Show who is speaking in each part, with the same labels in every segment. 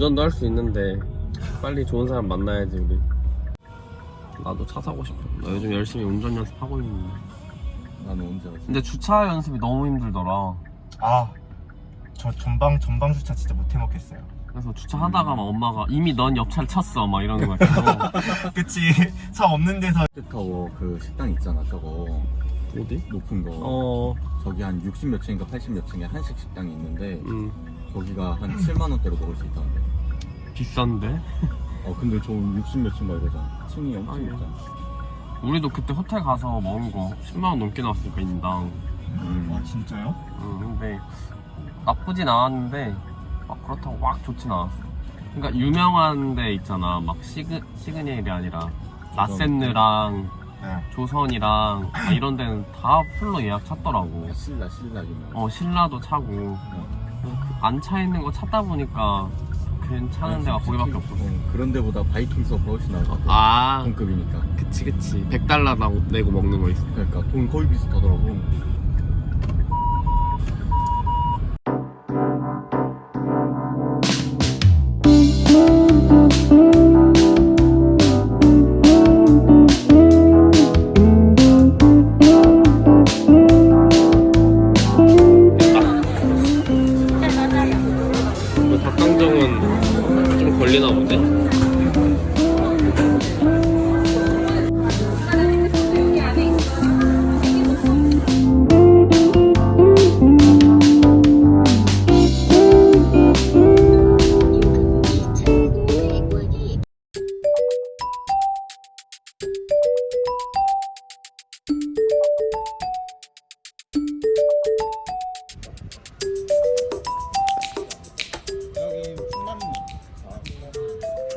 Speaker 1: 운전도 할 수 있는데 빨리 좋은 사람 만나야지 우리. 나도 차 사고 싶어. 나 요즘 열심히 운전 연습하고 있는데.
Speaker 2: 나는 언제 왔어?
Speaker 1: 근데 주차 연습이 너무 힘들더라.
Speaker 3: 아, 저 전방 전방 주차 진짜 못 해먹겠어요.
Speaker 1: 그래서 주차하다가 막 엄마가 이미 넌 옆차를 쳤어. 막 이러는 거야 계속.
Speaker 3: 그치. 차 없는 데서.
Speaker 2: 타워 그 식당 있잖아 저거.
Speaker 1: 어디?
Speaker 2: 높은 거.
Speaker 1: 어...
Speaker 2: 저기 한 60 몇 층인가 80 몇 층에 한식 식당이 있는데
Speaker 1: 음.
Speaker 2: 거기가 한 7만 원대로 먹을 수 있다는데
Speaker 1: 비싼데?
Speaker 2: 어 근데 저 60몇층막 이러잖아 층이 엄청
Speaker 1: 아니야.
Speaker 2: 높잖아
Speaker 1: 우리도 그때 호텔 가서 먹은 거 10만원 넘게 나왔으니까 인당
Speaker 2: 음.
Speaker 3: 아 진짜요?
Speaker 1: 응, 근데 나쁘진 않았는데 막 그렇다고 막 좋진 않았어. 그러니까 유명한 데 있잖아. 막 시그 시그니엘이 아니라 라센느랑
Speaker 3: 네.
Speaker 1: 조선이랑 막 이런 데는 다 풀로 예약 찼더라고.
Speaker 2: 신라 신라 유명
Speaker 1: 어 신라도 차고 안차 있는 거 찾다 보니까 괜찮은 데가 거기밖에 없었어.
Speaker 2: 그런 데보다 바이킹스가 훨씬 나을 것 같아
Speaker 1: 아.
Speaker 2: 동급이니까.
Speaker 1: 그치 그치. 100달러 내고 먹는 거 있어.
Speaker 2: 그러니까 돈 거의 비슷하더라고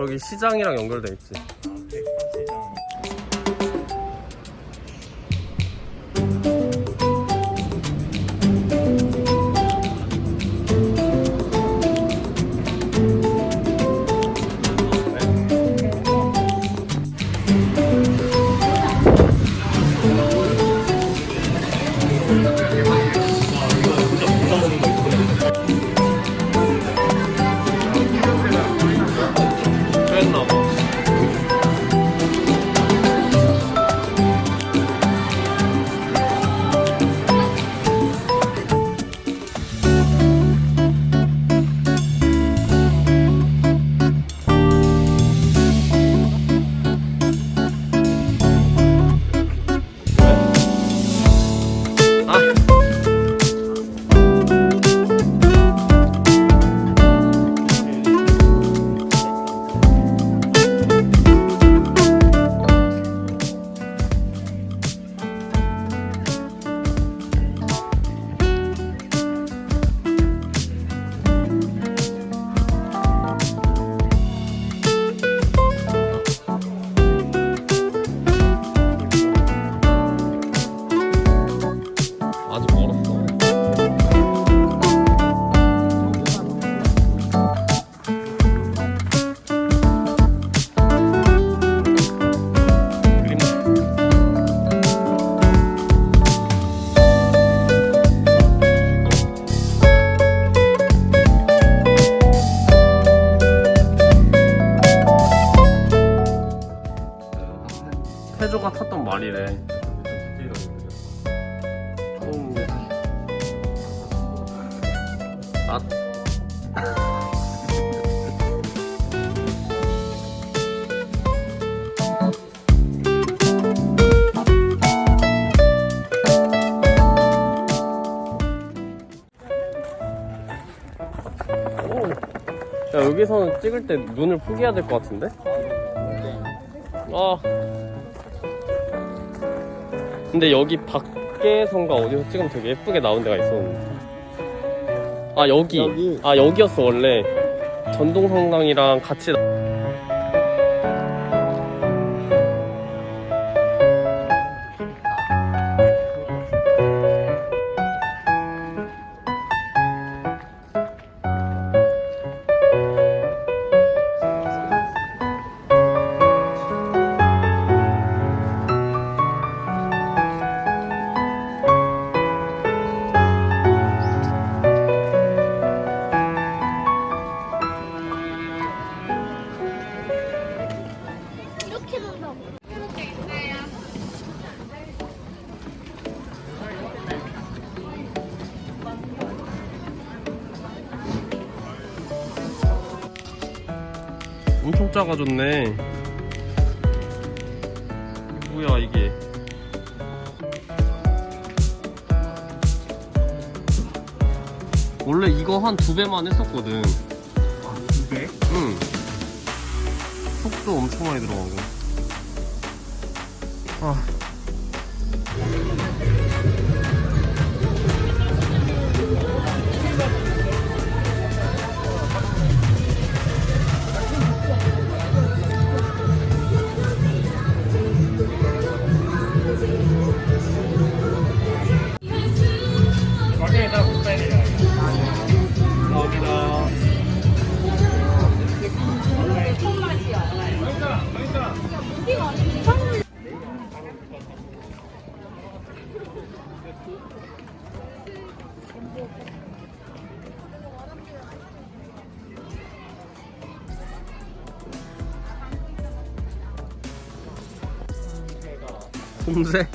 Speaker 1: 저기 시장이랑 연결돼 있지. 말이래. 좀 나... 오. 야 여기서는 찍을 때 눈을 포기해야 될 것 같은데? 아 근데 여기 밖에선가 어디서 찍으면 되게 예쁘게 나온 데가 있었는데. 아 여기,
Speaker 3: 여기.
Speaker 1: 아 여기였어 원래. 전동성당이랑 같이 작아졌네. 뭐야 이게? 원래 이거 한 두 배만 했었거든.
Speaker 3: 두 개?
Speaker 1: 응. 속도 엄청 많이 들어가고. 아.
Speaker 3: 가
Speaker 1: 솜새?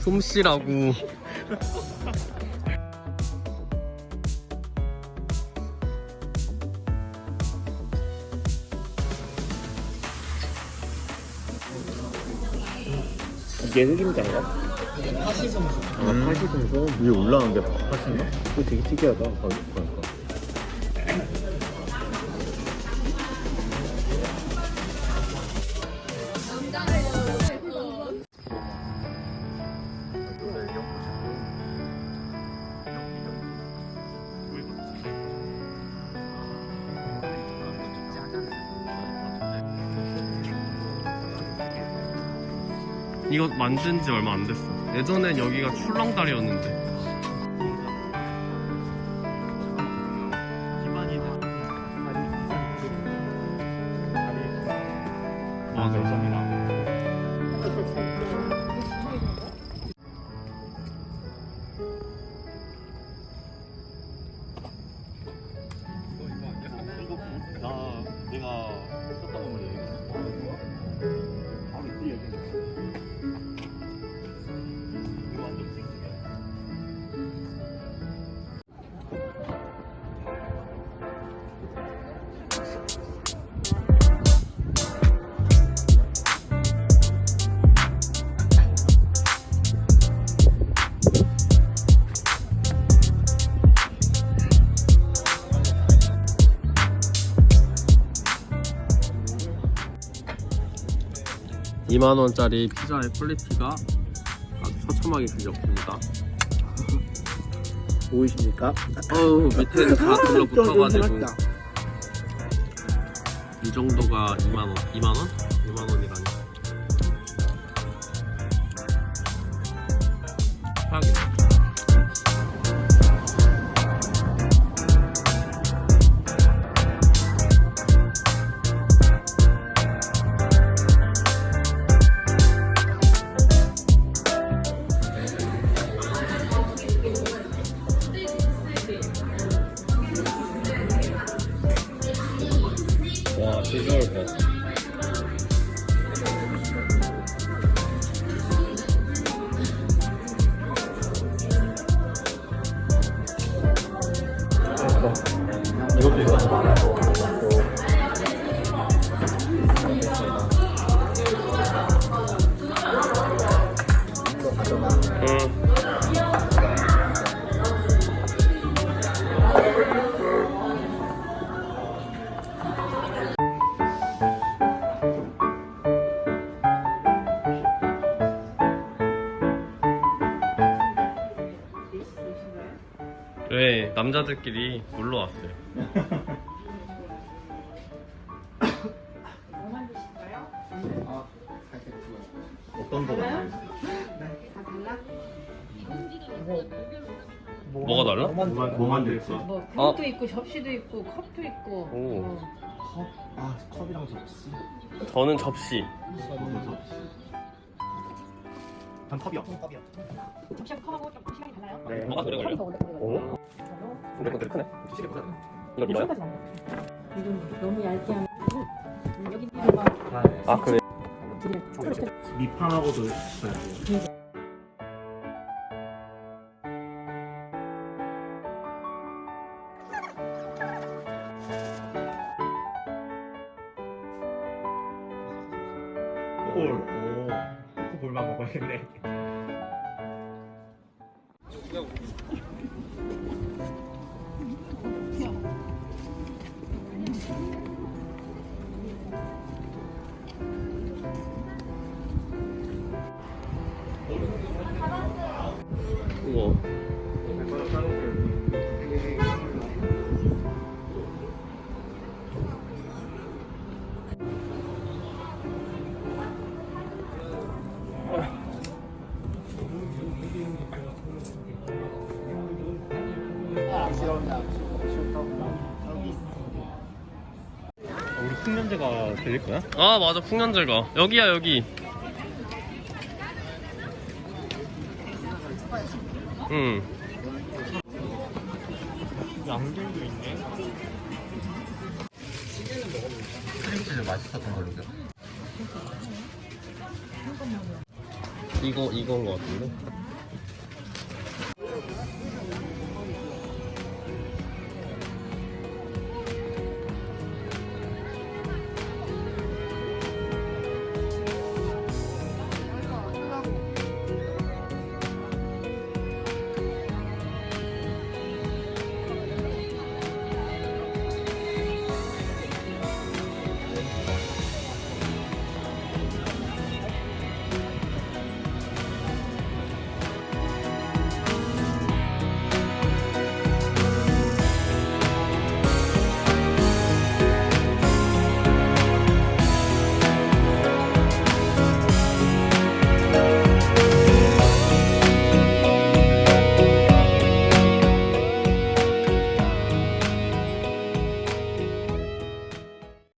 Speaker 1: 솜씨라고.
Speaker 3: 이게 흑임자인가? 파시송송. 아, 파시송송? 위에 올라오는데 파시인가? 이거 되게 특이하다. 그러니까.
Speaker 1: 이거 만든 지 얼마 안 됐어. 예전엔 여기가 출렁다리였는데. 맞아.
Speaker 3: 나 내가 썼던 거 얘기했어. 바로 이때
Speaker 1: 2만원짜리 피자의 퀄리티가 아주 처참하게 들렸습니다
Speaker 3: 보이십니까?
Speaker 1: 어우 밑에는 다 둘러붙어가지고 이 정도가 2만원 2만원? 2만원이라니 최악이다 와, 비주 남자들끼리 놀러 왔어요.
Speaker 3: 어떤 거 같아요?
Speaker 1: 뭐가 달라?
Speaker 3: 뭐 만들었어?
Speaker 4: 뭐
Speaker 1: 어.
Speaker 4: 그릇도 있고 접시도 있고 컵도 있고
Speaker 1: 오.
Speaker 4: 어.
Speaker 3: 컵? 아 컵이랑 접시.
Speaker 1: 저는 접시.
Speaker 3: 전 컵이요.
Speaker 4: 접시하고 컵하고 좀 시간이 달라요?
Speaker 3: 네.
Speaker 1: 뭐가 걸려?
Speaker 4: 컵이 더 오래 걸려요.
Speaker 1: 오? 근데 그건 되게 크네.
Speaker 3: 시계 보자.
Speaker 1: 이거 밀어요?
Speaker 4: 이건 너무 얇게 하면 음, 여기 있는
Speaker 1: 거아 그래.
Speaker 3: 밑판하고도 있어야 돼요. 코코 볼. 오. 코코볼만 먹어야겠네. 들릴 거야?
Speaker 1: 아 맞아 풍년제가 여기야 여기. 응.
Speaker 3: 양들도 있네. 크림치즈 맛있었던 걸로 기억.
Speaker 1: 이거 이건 거 같은데?